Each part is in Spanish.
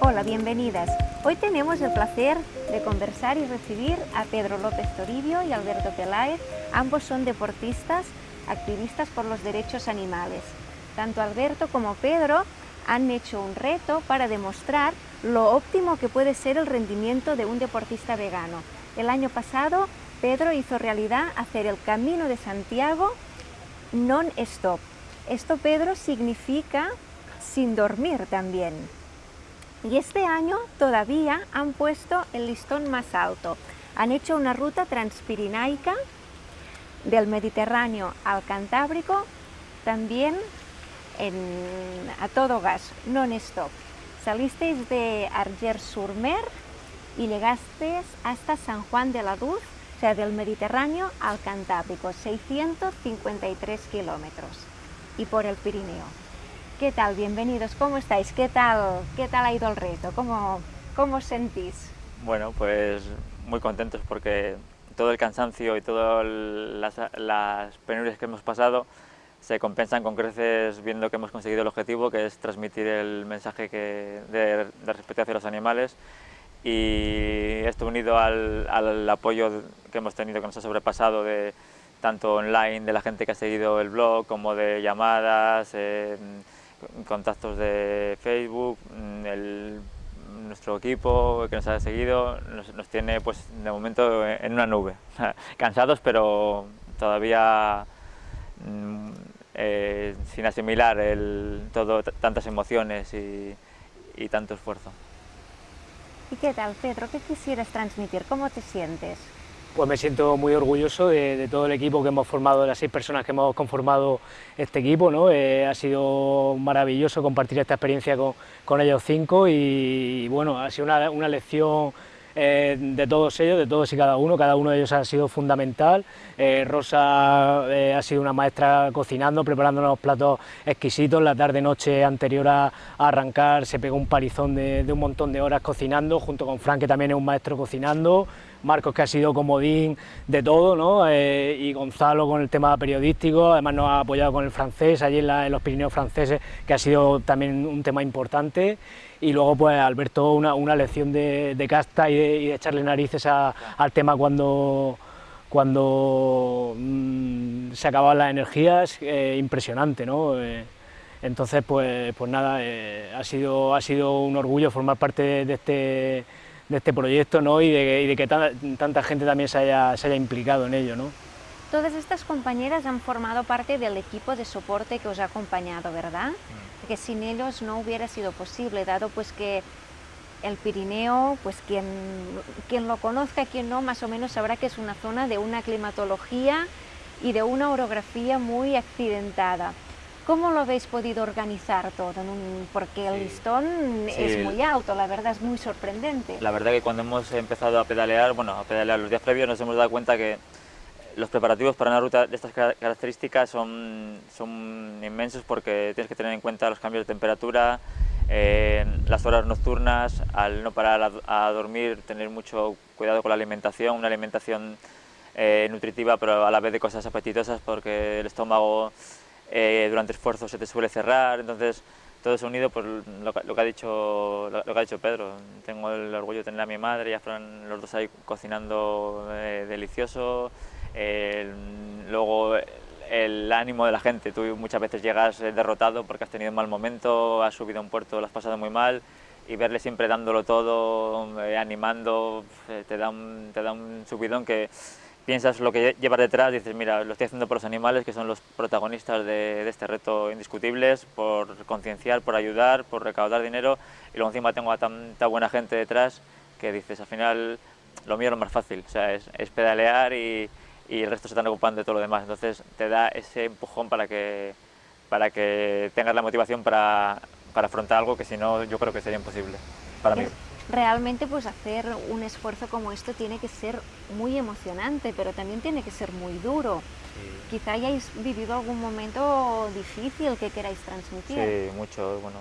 Hola, bienvenidas. Hoy tenemos el placer de conversar y recibir a Pedro López Toribio y Alberto Peláez. Ambos son deportistas, activistas por los derechos animales. Tanto Alberto como Pedro han hecho un reto para demostrar lo óptimo que puede ser el rendimiento de un deportista vegano. El año pasado, Pedro hizo realidad hacer el Camino de Santiago non-stop. Esto, Pedro, significa sin dormir también. Y este año todavía han puesto el listón más alto. Han hecho una ruta transpirinaica del Mediterráneo al Cantábrico, también a todo gas, non-stop. Salisteis de Argers-sur-Mer y llegasteis hasta San Juan de la Luz, o sea, del Mediterráneo al Cantábrico, 653 kilómetros, y por el Pirineo. ¿Qué tal? Bienvenidos, ¿cómo estáis? ¿Qué tal, qué tal ha ido el reto? ¿Cómo, cómo os sentís? Bueno, pues muy contentos porque todo el cansancio y todas las, las penurias que hemos pasado se compensan con creces viendo que hemos conseguido el objetivo, que es transmitir el mensaje que, de, de respeto hacia los animales y esto unido al, al, apoyo que hemos tenido, que nos ha sobrepasado de tanto online, de la gente que ha seguido el blog, como de llamadas, eh, contactos de Facebook, mm, el, nuestro equipo que nos ha seguido nos, tiene pues de momento en una nube, cansados pero todavía mm, eh, sin asimilar el, todo, tantas emociones y, y tanto esfuerzo. ¿Y qué tal, Pedro? ¿Qué quisieras transmitir? ¿Cómo te sientes? Pues me siento muy orgulloso de, todo el equipo que hemos formado, de las seis personas que hemos conformado este equipo. ¿no? Eh, ha sido maravilloso compartir esta experiencia con, ellos cinco y, bueno, ha sido una, lección eh, de todos ellos, de todos y cada uno, cada uno de ellos ha sido fundamental. Eh, Rosa ha sido una maestra cocinando, preparando unos platos exquisitos, la tarde-noche anterior a, arrancar se pegó un palizón de, de un montón de horas cocinando, junto con Frank que también es un maestro cocinando, Marcos que ha sido comodín de todo, ¿no? Eh, y Gonzalo con el tema periodístico, además nos ha apoyado con el francés, allí en, los Pirineos franceses, que ha sido también un tema importante, y luego pues Alberto una, una lección de, casta y de, echarle narices al tema cuando cuando mm, se acababan las energías, eh, impresionante, ¿no? Eh, entonces, pues, pues nada, ha, sido, ha sido un orgullo formar parte de este de este proyecto ¿no? y, de, que tanta, gente también se haya, se haya implicado en ello. ¿no? Todas estas compañeras han formado parte del equipo de soporte que os ha acompañado, ¿verdad? Mm. Que sin ellos no hubiera sido posible, dado pues que el Pirineo, pues quien, quien lo conozca, quien no, más o menos sabrá que es una zona de una climatología y de una orografía muy accidentada. ¿Cómo lo habéis podido organizar todo? Porque el listón es muy alto, la verdad es muy sorprendente. La verdad que cuando hemos empezado a pedalear, bueno, a pedalear los días previos nos hemos dado cuenta que los preparativos para una ruta de estas características son, son inmensos porque tienes que tener en cuenta los cambios de temperatura, eh, las horas nocturnas, al no parar a, dormir, tener mucho cuidado con la alimentación, una alimentación eh, nutritiva pero a la vez de cosas apetitosas porque el estómago eh, durante esfuerzo se te suele cerrar, entonces todo eso unido, pues lo, que ha dicho, lo, que ha dicho Pedro, tengo el orgullo de tener a mi madre, ya fueron los dos ahí cocinando eh, delicioso, luego el ánimo de la gente, tú muchas veces llegas eh, derrotado porque has tenido un mal momento, has subido a un puerto, lo has pasado muy mal, y verle siempre dándolo todo, animando, te, da un, te da un subidón que piensas lo que llevas detrás, dices, mira, lo estoy haciendo por los animales, que son los protagonistas de, este reto indiscutibles, por concienciar, por ayudar, por recaudar dinero, y luego encima tengo a tanta buena gente detrás que dices, al final, lo mío es lo más fácil, o sea, es, pedalear y, y, el resto se están ocupando de todo lo demás, entonces te da ese empujón para que, para que tengas la motivación para, para afrontar algo que si no, yo creo que sería imposible para mí realmente pues hacer un esfuerzo como esto tiene que ser muy emocionante, pero también tiene que ser muy duro. Quizá hayáis vivido algún momento difícil que queráis transmitir. Sí, mucho, bueno,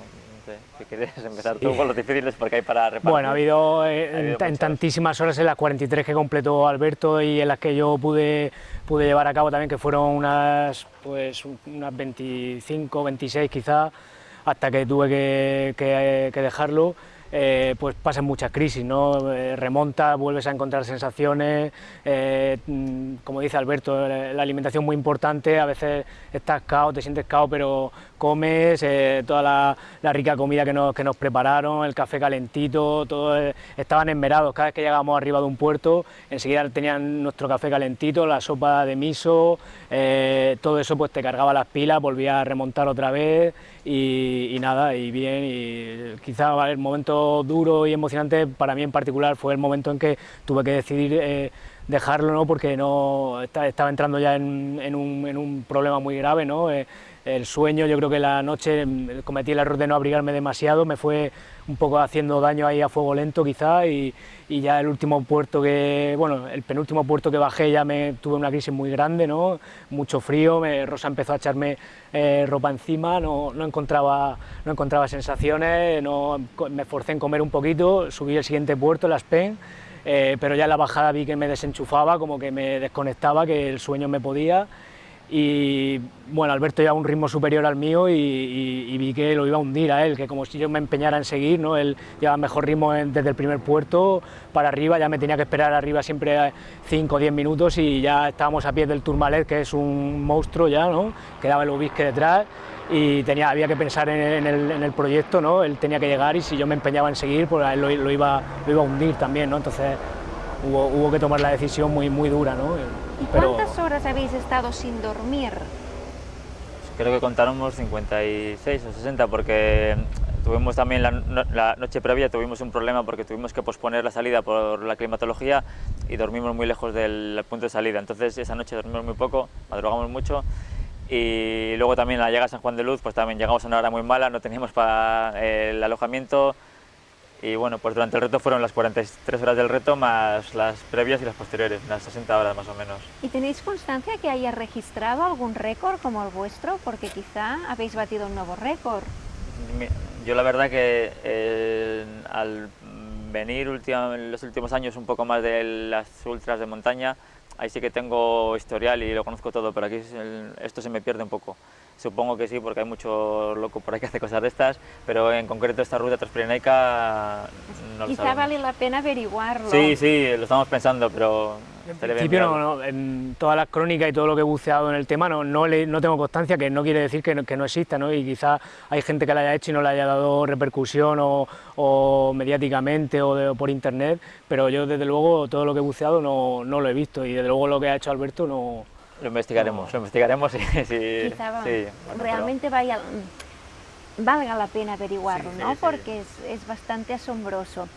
si quieres empezar tú con los difíciles porque hay para repartir. Bueno, ha habido, eh, en, tantísimas horas, en las 43 que completó Alberto y en las que yo pude, pude llevar a cabo también, que fueron unas, pues, unas 25, 26 quizá, hasta que tuve que, que, que dejarlo, eh, pues pasan muchas crisis, ¿no? Eh, remonta, vuelves a encontrar sensaciones, eh, mm, como dice Alberto, la alimentación muy importante, a veces estás cao, te sientes cao, pero comes, toda la, rica comida que nos, que nos, prepararon, el café calentito, todo, estaban enmerados, cada vez que llegábamos arriba de un puerto, enseguida tenían nuestro café calentito, la sopa de miso, todo eso pues te cargaba las pilas, volvía a remontar otra vez y, nada, y bien, y quizá el momento duro y emocionante para mí en particular fue el momento en que tuve que decidir eh, dejarlo, ¿no? porque no estaba entrando ya en, un, problema muy grave, ¿no? El sueño, yo creo que la noche mm, cometí el error de no abrigarme demasiado, me fue un poco haciendo daño ahí a fuego lento quizá y, ya el último puerto que, bueno, el penúltimo puerto que bajé ya me tuve una crisis muy grande, ¿no? mucho frío, Rosa empezó a echarme eh, ropa encima, no, no, encontraba, no encontraba sensaciones, no, me esforcé en comer un poquito, subí el siguiente puerto, Las Pen, eh, pero ya en la bajada vi que me desenchufaba, como que me desconectaba, que el sueño me podía y bueno, Alberto lleva un ritmo superior al mío y, vi que lo iba a hundir a él, que como si yo me empeñara en seguir, ¿no? él lleva mejor ritmo desde el primer puerto para arriba, ya me tenía que esperar arriba siempre 5 o 10 minutos y ya estábamos a pie del Tourmalet, que es un monstruo ya, ¿no? quedaba el Ubisque detrás y tenía, había que pensar en, el, proyecto, ¿no? él tenía que llegar y si yo me empeñaba en seguir, pues él lo, iba, lo iba a hundir también, ¿no? entonces hubo, hubo que tomar la decisión muy, muy dura. ¿no? ¿Y cuántas horas habéis estado sin dormir? Creo que contaron 56 o 60 porque tuvimos también la, noche previa tuvimos un problema porque tuvimos que posponer la salida por la climatología y dormimos muy lejos del punto de salida. Entonces esa noche dormimos muy poco, madrugamos mucho y luego también la llegada a San Juan de Luz pues también llegamos a una hora muy mala, no teníamos para el alojamiento, y bueno, pues durante el reto fueron las 43 horas del reto más las previas y las posteriores, unas 60 horas más o menos. ¿Y tenéis constancia que haya registrado algún récord como el vuestro? Porque quizá habéis batido un nuevo récord. Yo la verdad que eh, al venir en los últimos años un poco más de las ultras de montaña, ahí sí que tengo historial y lo conozco todo, pero aquí esto se me pierde un poco. Supongo que sí, porque hay mucho loco por ahí que hace cosas de estas, pero en concreto esta ruta transpirenaica no lo Quizá vale la pena averiguarlo. Sí, sí, lo estamos pensando, pero... En principio, no, en todas las crónicas y todo lo que he buceado en el tema no, no, no tengo constancia, que no quiere decir que no, que no exista, ¿no? y quizá hay gente que la haya hecho y no le haya dado repercusión o, o mediáticamente o, por internet, pero yo desde luego todo lo que he buceado no, no lo he visto y desde luego lo que ha hecho Alberto no, lo investigaremos, lo investigaremos y sí, realmente vaya, valga la pena averiguarlo, ¿no? Porque es, bastante asombroso.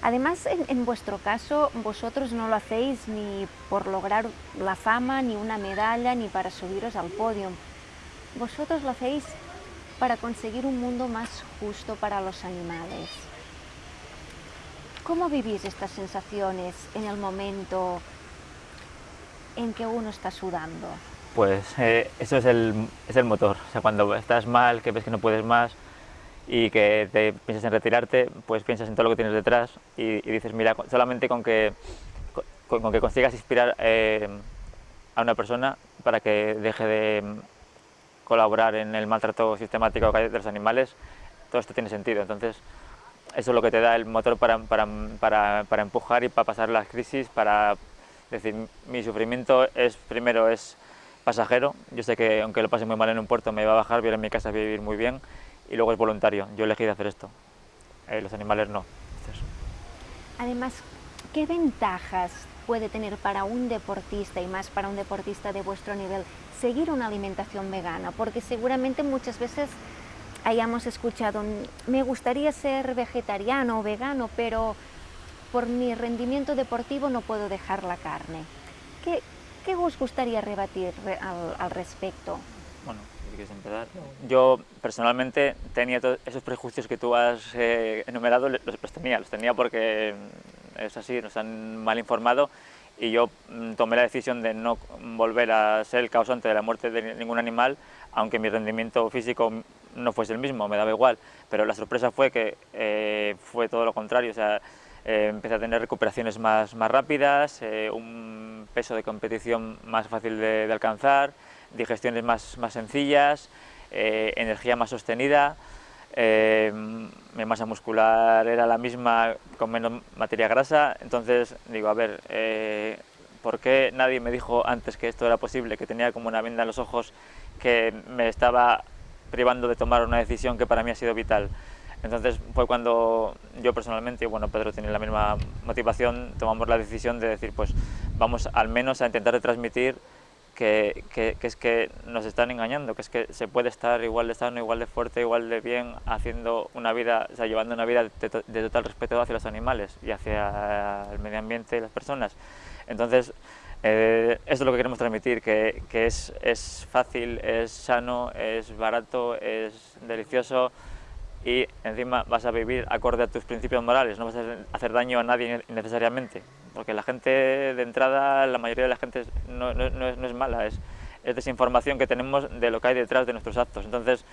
Además, en, vuestro caso, vosotros no lo hacéis ni por lograr la fama, ni una medalla, ni para subiros al podio. Vosotros lo hacéis para conseguir un mundo más justo para los animales. ¿Cómo vivís estas sensaciones en el momento en que uno está sudando? Pues eh, eso es el, es el motor, o sea, cuando estás mal, que ves que no puedes más y que te piensas en retirarte, pues piensas en todo lo que tienes detrás y, dices, mira, solamente con que, con, que consigas inspirar eh, a una persona para que deje de colaborar en el maltrato sistemático de los animales, todo esto tiene sentido. Entonces, eso es lo que te da el motor para, para, para, para empujar y para pasar las crisis, para es decir, mi sufrimiento es, primero es pasajero, yo sé que aunque lo pase muy mal en un puerto me va a bajar, voy a en mi casa a vivir muy bien, y luego es voluntario, yo elegí de hacer esto, eh, los animales no. Además, ¿qué ventajas puede tener para un deportista y más para un deportista de vuestro nivel seguir una alimentación vegana? Porque seguramente muchas veces hayamos escuchado, me gustaría ser vegetariano o vegano, pero por mi rendimiento deportivo no puedo dejar la carne. ¿Qué, qué os gustaría rebatir al, respecto? Bueno, si quieres empezar. Yo personalmente tenía todos esos prejuicios que tú has eh, enumerado, los, tenía, los tenía porque mm, es así, nos han mal informado y yo mm, tomé la decisión de no volver a ser el causante de la muerte de ningún animal, aunque mi rendimiento físico no fuese el mismo, me daba igual, pero la sorpresa fue que eh, fue todo lo contrario, o sea, eh, empecé a tener recuperaciones más, más rápidas, eh, un peso de competición más fácil de, alcanzar, digestiones más, más sencillas, eh, energía más sostenida, eh, mi masa muscular era la misma con menos materia grasa, entonces digo, a ver, ¿por qué nadie me dijo antes que esto era posible, que tenía como una venda en los ojos, que me estaba privando de tomar una decisión que para mí ha sido vital? Entonces fue cuando yo personalmente, y bueno, Pedro tiene la misma motivación, tomamos la decisión de decir, pues vamos al menos a intentar transmitir que, que, es que nos están engañando, que es que se puede estar igual de sano, igual de fuerte, igual de bien, haciendo una vida, o sea, llevando una vida de, total respeto hacia los animales y hacia el medio ambiente y las personas. Entonces, eh, es lo que queremos transmitir, que, que es, es fácil, es sano, es barato, es delicioso, y encima vas a vivir acorde a tus principios morales, no vas a hacer daño a nadie innecesariamente, porque la gente de entrada, la mayoría de la gente no, no, no, es, mala, es, es, desinformación que tenemos de lo que hay detrás de nuestros actos. Entonces,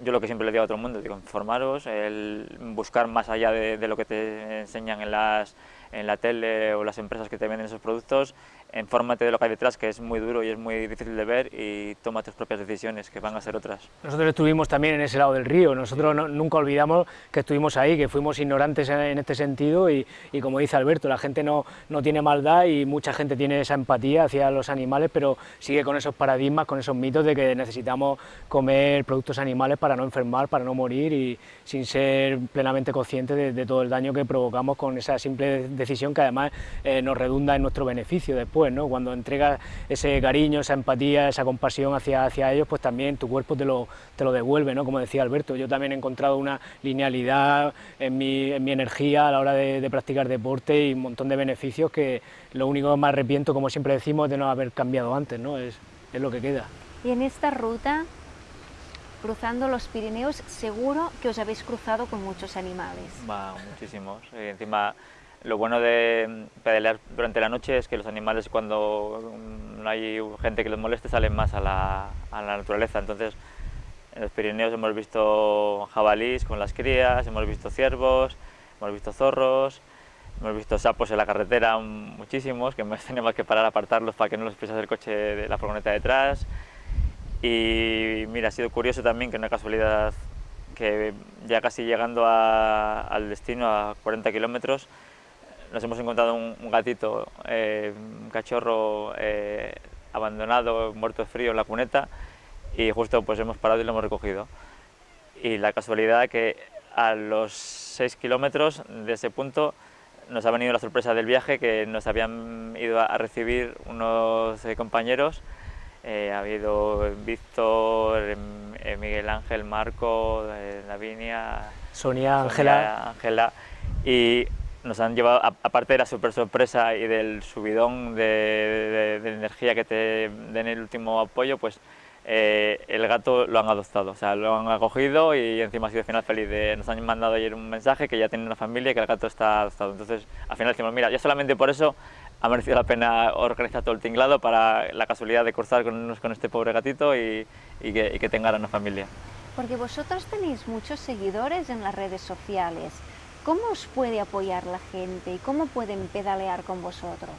yo lo que siempre le digo a el mundo, digo, informaros, el buscar más allá de, de lo que te enseñan en, las, en la tele o las empresas que te venden esos productos, infórmate de lo que hay detrás, que es muy duro y es muy difícil de ver, y toma tus propias decisiones, que van a ser otras. Nosotros estuvimos también en ese lado del río, nosotros nunca olvidamos que estuvimos ahí, que fuimos ignorantes en, este sentido, y, y, como dice Alberto, la gente no, no tiene maldad y mucha gente tiene esa empatía hacia los animales, pero sigue con esos paradigmas, con esos mitos de que necesitamos comer productos animales para no enfermar, para no morir, y sin ser plenamente conscientes de, todo el daño que provocamos con esa simple decisión que además eh, nos redunda en nuestro beneficio después cuando entregas ese cariño, esa empatía, esa compasión hacia, hacia ellos, pues también tu cuerpo te lo, te lo devuelve, ¿no? Como decía Alberto, yo también he encontrado una linealidad en mi, en mi energía a la hora de, practicar deporte y un montón de beneficios que lo único que me arrepiento, como siempre decimos, es de no haber cambiado antes, ¿no? Es, es lo que queda. Y en esta ruta cruzando los Pirineos, seguro que os habéis cruzado con muchos animales. Va, muchísimos. Y encima lo bueno de mm, pedalear durante la noche es que los animales cuando mm, no hay gente que los moleste salen más a la, a la naturaleza. Entonces en los Pirineos hemos visto jabalís con las crías, hemos visto ciervos, hemos visto zorros, hemos visto sapos en la carretera muchísimos, que hemos tenido que parar a apartarlos para que no los pisase el coche de la furgoneta detrás. Y mira, ha sido curioso también que una casualidad que ya casi llegando al destino a 40 kilómetros nos hemos encontrado un, gatito, eh, un cachorro eh, abandonado, muerto de frío en la cuneta y justo pues hemos parado y lo hemos recogido. Y la casualidad que a los 6 kilómetros de ese punto nos ha venido la sorpresa del viaje que nos habían ido a recibir unos eh, compañeros ha habido Víctor, Miguel Ángel, Marco, Lavinia, Sonia, Ángela. Ángela y nos han llevado, aparte de la super sorpresa y del subidón de, energía que te den el último apoyo, pues eh, el gato lo han adoptado, o sea, lo han acogido y encima ha sido final feliz. De, nos han mandado ayer un mensaje que ya tiene una familia y que el gato está adoptado. Entonces, al final decimos, mira, ya solamente por eso ha merecido la pena organizar todo el tinglado para la casualidad de cruzar con, con este pobre gatito y, que, y que una familia. Porque vosotros tenéis muchos seguidores en las redes sociales. ¿Cómo os puede apoyar la gente y cómo pueden pedalear con vosotros?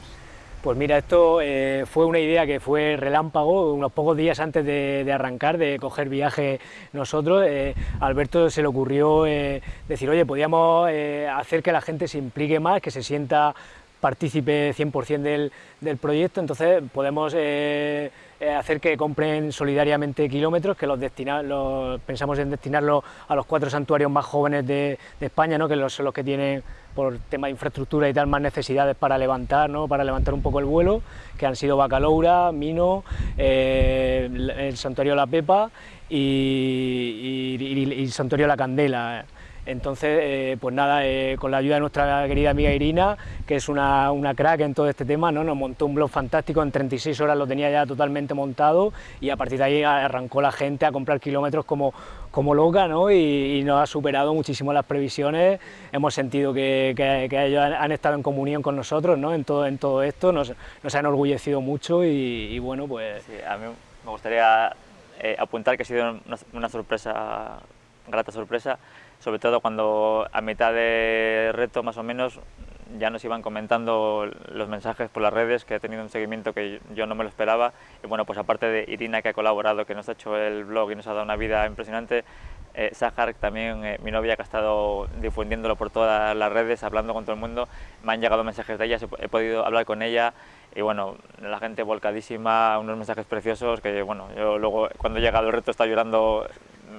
Pues mira, esto eh, fue una idea que fue relámpago, unos pocos días antes de, arrancar, de coger viaje nosotros. Eh, Alberto se le ocurrió eh, decir, oye, podíamos hacer que la gente se implique más, que se sienta partícipe 100% del, del, proyecto, entonces podemos hacer que compren solidariamente kilómetros, que los, los pensamos en destinarlos a los cuatro santuarios más jóvenes de, España, ¿no? que son los que tienen por tema de infraestructura y tal más necesidades para levantar, ¿no? para levantar un poco el vuelo, que han sido Bacaloura, Mino, eh, el Santuario La Pepa y, y el Santuario La Candela. Entonces, eh, pues nada, eh, con la ayuda de nuestra querida amiga Irina, que es una, crack en todo este tema, ¿no? nos montó un blog fantástico, en 36 horas lo tenía ya totalmente montado y a partir de ahí arrancó la gente a comprar kilómetros como, como loca ¿no? y, nos ha superado muchísimo las previsiones, hemos sentido que, ellos han, estado en comunión con nosotros ¿no? en, todo, en todo esto, nos, nos han enorgullecido mucho y, bueno, pues... Sí, a mí me gustaría eh, apuntar que ha sido una, una sorpresa, grata sorpresa, sobre todo cuando a mitad de reto más o menos ya nos iban comentando los mensajes por las redes, que ha tenido un seguimiento que yo no me lo esperaba. Y bueno, pues aparte de Irina, que ha colaborado, que nos ha hecho el blog y nos ha dado una vida impresionante, eh, Sahar, también eh, mi novia, que ha estado difundiéndolo por todas las redes, hablando con todo el mundo, me han llegado mensajes de ella, he podido hablar con ella y bueno, la gente volcadísima, unos mensajes preciosos que bueno, yo luego cuando he llegado el reto estaba llorando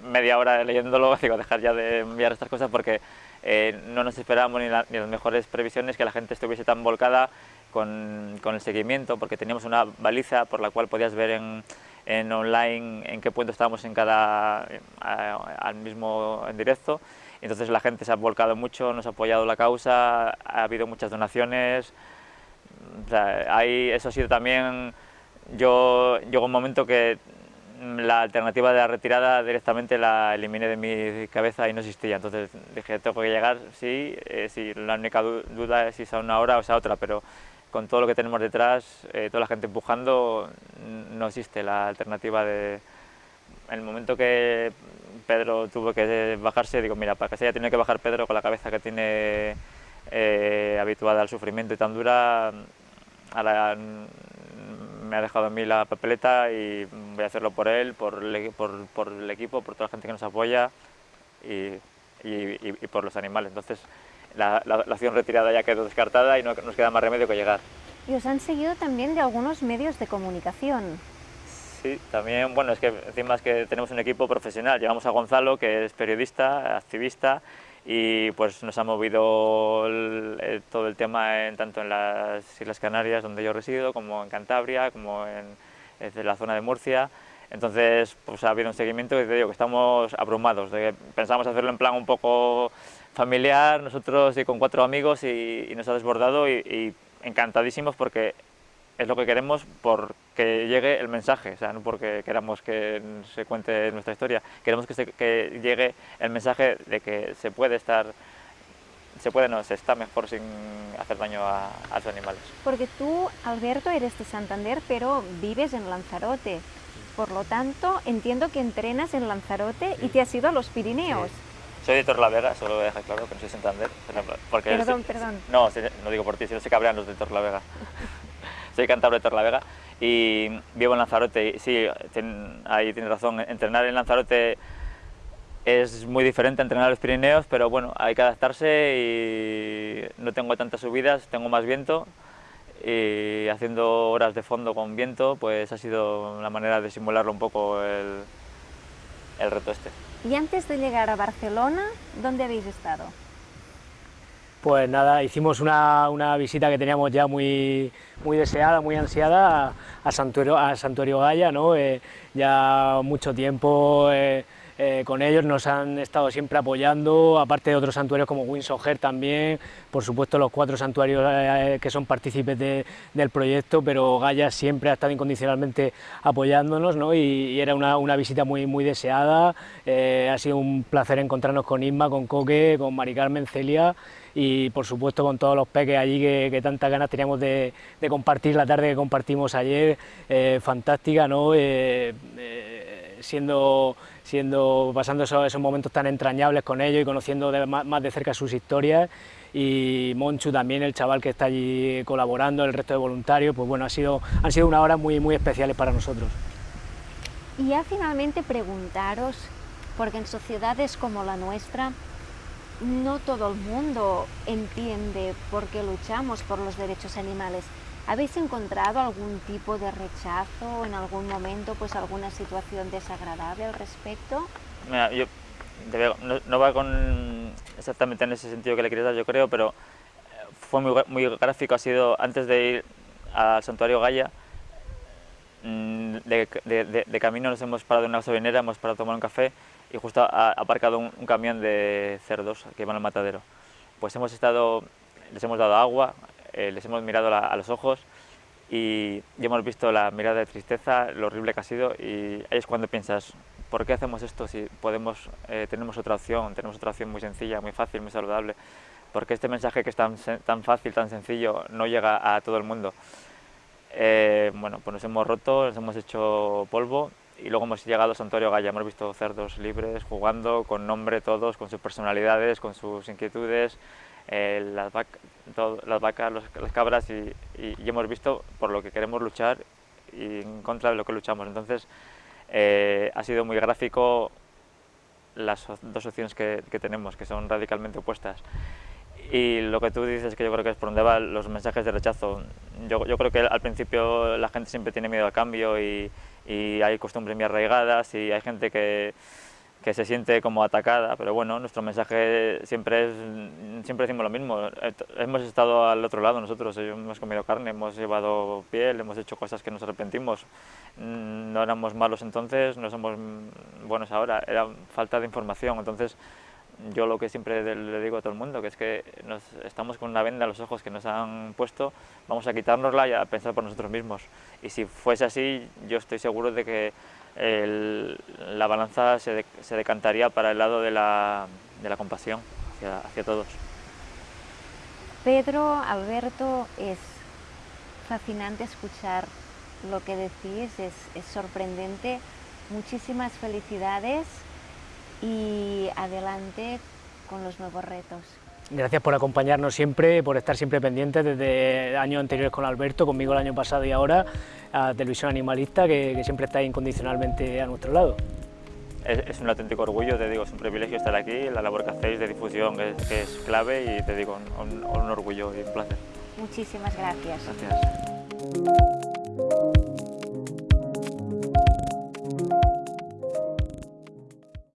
media hora leyéndolo, digo, dejar ya de enviar estas cosas porque eh, no nos esperábamos ni, las mejores previsiones que la gente estuviese tan volcada con, con, el seguimiento, porque teníamos una baliza por la cual podías ver en, en online en qué punto estábamos en cada, al mismo en directo. Entonces la gente se ha volcado mucho, nos ha apoyado la causa, ha habido muchas donaciones. O sea, ahí, eso ha sido también, yo llegó un momento que la alternativa de la retirada directamente la eliminé de mi cabeza y no existía. Entonces dije, tengo que llegar, sí, eh, sí la única duda es si es a una hora o es a otra, pero con todo lo que tenemos detrás, eh, toda la gente empujando, no existe la alternativa de... En el momento que Pedro tuvo que bajarse, digo, mira, para que se haya tenido que bajar Pedro con la cabeza que tiene eh, habituada al sufrimiento y tan dura, ahora me ha dejado a mí la papeleta y voy a hacerlo por él, por el, por, por el equipo, por toda la gente que nos apoya y, y, y por los animales. Entonces, la, la, la, acción retirada ya quedó descartada y no nos queda más remedio que llegar. Y os han seguido también de algunos medios de comunicación. Sí, también, bueno, es que encima es que tenemos un equipo profesional. Llevamos a Gonzalo, que es periodista, activista, y pues nos ha movido el, todo el tema en, tanto en las Islas Canarias, donde yo resido, como en Cantabria, como en, en la zona de Murcia. Entonces, pues ha habido un seguimiento y te digo que estamos abrumados. De, pensamos hacerlo en plan un poco familiar, nosotros y con cuatro amigos y, y nos ha desbordado y, y, encantadísimos porque es lo que queremos porque llegue el mensaje, o sea, no porque queramos que se cuente nuestra historia, queremos que, se, que llegue el mensaje de que se puede estar se puede, no, se está mejor sin hacer daño a, a, los animales. Porque tú, Alberto, eres de Santander, pero vives en Lanzarote. Por lo tanto, entiendo que entrenas en Lanzarote y te has ido a los Pirineos. Sí. Soy de Torlavega, solo voy a dejar claro que no soy Santander. Porque perdón, perdón. No, no digo por ti, si no se cabrean los de Torlavega. soy cántabro de Torlavega y vivo en Lanzarote. Sí, ahí tienes razón, entrenar en Lanzarote es muy diferente a entrenar en los Pirineos, pero bueno, hay que adaptarse y no tengo tantas subidas, tengo más viento y haciendo horas de fondo con viento, pues ha sido una manera de simularlo un poco el, el reto este. Y antes de llegar a Barcelona, ¿dónde habéis estado? Pues nada, hicimos una, una visita que teníamos ya muy, muy deseada, muy ansiada a, Santuario, a Santuario Gaya, ¿no? Eh, ya mucho tiempo eh, eh, con ellos, nos han estado siempre apoyando, aparte de otros santuarios como Winsoger también, por supuesto los cuatro santuarios eh, que son partícipes de, del proyecto, pero Gaia siempre ha estado incondicionalmente apoyándonos ¿no? y, era una, visita muy, muy deseada, eh, ha sido un placer encontrarnos con Isma, con Coque, con Mari Carmen, Celia y por supuesto con todos los peques allí que, tantas ganas teníamos de, de, compartir la tarde que compartimos ayer, fantástica, ¿no? Siendo siendo, pasando esos, momentos tan entrañables con ellos y conociendo más, más, de cerca sus historias y Monchu también, el chaval que está allí colaborando, el resto de voluntarios, pues bueno, ha sido, han sido unas horas muy, muy especiales para nosotros. Y ya finalmente preguntaros, porque en sociedades como la nuestra, no todo el mundo entiende por qué luchamos por los derechos animales. ¿Habéis encontrado algún tipo de rechazo en algún momento, pues alguna situación desagradable al respecto? No, va exactamente en ese sentido que le quería dar, yo creo, pero eh, fue muy, gráfico, ha sido antes de ir al santuario Gaia, mm, de, camino nos hemos parado en una gasolinera, hemos parado a tomar un café y justo ha aparcado un, un camión de cerdos que van al matadero. Pues hemos estado, les hemos dado agua, eh, les hemos mirado la, a los ojos y, y, hemos visto la mirada de tristeza, lo horrible que ha sido y ahí es cuando piensas, ¿por qué hacemos esto si podemos, eh, tenemos otra opción, tenemos otra opción muy sencilla, muy fácil, muy saludable? Porque este mensaje que es tan, tan fácil, tan sencillo, no llega a todo el mundo. Eh, bueno, pues nos hemos roto, nos hemos hecho polvo y luego hemos llegado a Santuario Gaya, hemos visto cerdos libres, jugando, con nombre todos, con sus personalidades, con sus inquietudes, eh, las, las, vacas, las cabras y, hemos visto por lo que queremos luchar y en contra de lo que luchamos. Entonces eh, ha sido muy gráfico las dos opciones que, tenemos, que son radicalmente opuestas. Y lo que tú dices, que yo creo que es por donde van los mensajes de rechazo. Yo, yo creo que al principio la gente siempre tiene miedo al cambio y, y hay costumbres muy arraigadas y hay gente que, que se siente como atacada, pero bueno, nuestro mensaje siempre es, siempre decimos lo mismo, hemos estado al otro lado nosotros, hemos comido carne, hemos llevado piel, hemos hecho cosas que nos arrepentimos, no éramos malos entonces, no somos buenos ahora, era falta de información, entonces yo lo que siempre le digo a todo el mundo, que es que nos, estamos con una venda a los ojos que nos han puesto, vamos a quitárnosla y a pensar por nosotros mismos. Y si fuese así, yo estoy seguro de que la balanza se, decantaría para el lado de la, de la compasión hacia, todos. Pedro, Alberto, es fascinante escuchar lo que decís, es sorprendente. Muchísimas felicidades y adelante con los nuevos retos. Gracias por acompañarnos siempre, por estar siempre pendientes desde años anteriores con Alberto, conmigo el año pasado y ahora, a Televisión Animalista, que, siempre está incondicionalmente a nuestro lado. Es, un auténtico orgullo, te digo, es un privilegio estar aquí, la labor que hacéis de difusión es, que es clave y te digo, un, un orgullo y un placer. Muchísimas gracias. Gracias.